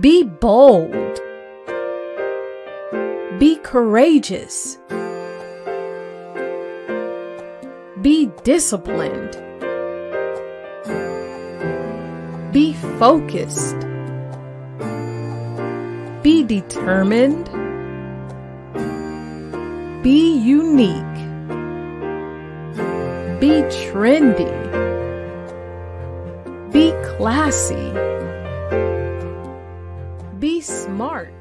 Be bold. Be courageous. Be disciplined. Be focused. Be determined. Be unique. Be trendy. Be classy. Be smart.